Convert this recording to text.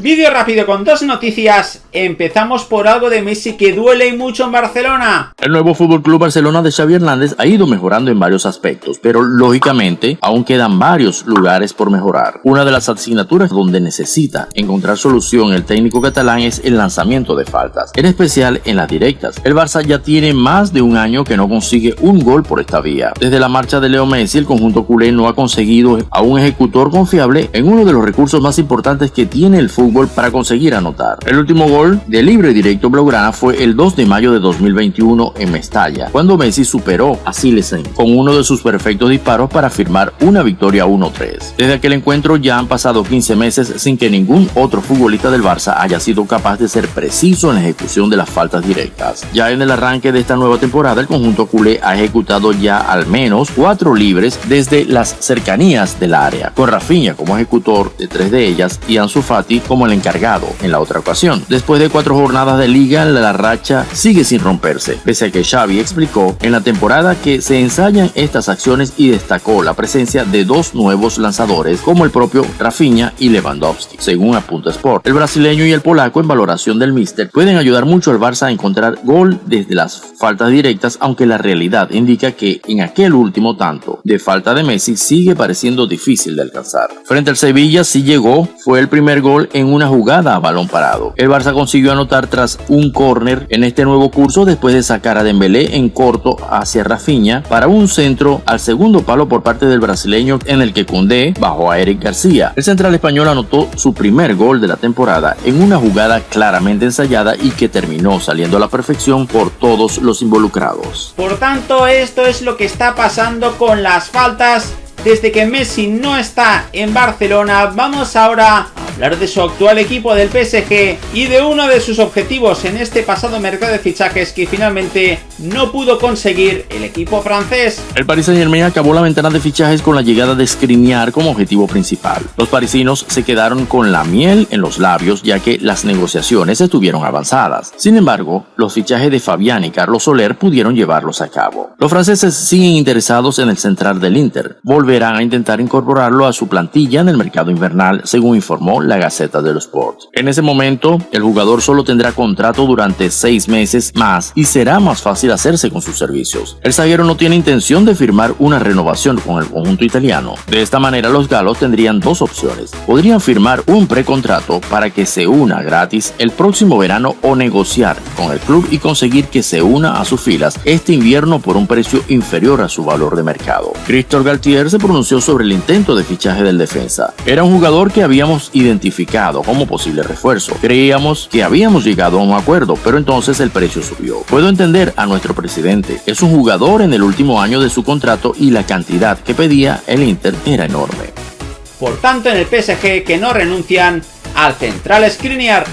Vídeo rápido con dos noticias. Empezamos por algo de Messi que duele mucho en Barcelona. El nuevo Fútbol Club Barcelona de Xavi Hernández ha ido mejorando en varios aspectos, pero lógicamente aún quedan varios lugares por mejorar. Una de las asignaturas donde necesita encontrar solución el técnico catalán es el lanzamiento de faltas, en especial en las directas. El Barça ya tiene más de un año que no consigue un gol por esta vía. Desde la marcha de Leo Messi, el conjunto culé no ha conseguido a un ejecutor confiable en uno de los recursos más importantes que tiene el fútbol para conseguir anotar. El último gol de libre directo blaugrana fue el 2 de mayo de 2021 en Mestalla, cuando Messi superó a Silesen con uno de sus perfectos disparos para firmar una victoria 1-3. Desde aquel encuentro ya han pasado 15 meses sin que ningún otro futbolista del Barça haya sido capaz de ser preciso en la ejecución de las faltas directas. Ya en el arranque de esta nueva temporada, el conjunto culé ha ejecutado ya al menos cuatro libres desde las cercanías del área, con Rafinha como ejecutor de tres de ellas y Ansu Fati como el encargado en la otra ocasión. Después de cuatro jornadas de liga, la racha sigue sin romperse, pese a que Xavi explicó en la temporada que se ensayan estas acciones y destacó la presencia de dos nuevos lanzadores como el propio Rafinha y Lewandowski, según apunta Sport. El brasileño y el polaco en valoración del míster pueden ayudar mucho al Barça a encontrar gol desde las faltas directas, aunque la realidad indica que en aquel último tanto de falta de Messi sigue pareciendo difícil de alcanzar. Frente al Sevilla sí llegó, fue el primer gol en una jugada a balón parado. El Barça consiguió anotar tras un córner en este nuevo curso después de sacar a Dembélé en corto hacia Rafinha para un centro al segundo palo por parte del brasileño en el que Cundé bajó a Eric García. El central español anotó su primer gol de la temporada en una jugada claramente ensayada y que terminó saliendo a la perfección por todos los involucrados. Por tanto, esto es lo que está pasando con las faltas desde que Messi no está en Barcelona. Vamos ahora hablar de su actual equipo del PSG y de uno de sus objetivos en este pasado mercado de fichajes que finalmente no pudo conseguir el equipo francés. El Paris Saint Germain acabó la ventana de fichajes con la llegada de Skriniar como objetivo principal. Los parisinos se quedaron con la miel en los labios ya que las negociaciones estuvieron avanzadas. Sin embargo, los fichajes de Fabián y Carlos Soler pudieron llevarlos a cabo. Los franceses siguen interesados en el central del Inter. Volverán a intentar incorporarlo a su plantilla en el mercado invernal, según informó la Gaceta de los Sports. En ese momento, el jugador solo tendrá contrato durante seis meses más y será más fácil hacerse con sus servicios. El zaguero no tiene intención de firmar una renovación con el conjunto italiano. De esta manera, los galos tendrían dos opciones. Podrían firmar un precontrato para que se una gratis el próximo verano o negociar con el club y conseguir que se una a sus filas este invierno por un precio inferior a su valor de mercado. Christophe Galtier se pronunció sobre el intento de fichaje del defensa. Era un jugador que habíamos identificado identificado como posible refuerzo. Creíamos que habíamos llegado a un acuerdo, pero entonces el precio subió. Puedo entender a nuestro presidente. Es un jugador en el último año de su contrato y la cantidad que pedía el Inter era enorme. Por tanto, en el PSG que no renuncian al central Skriniar.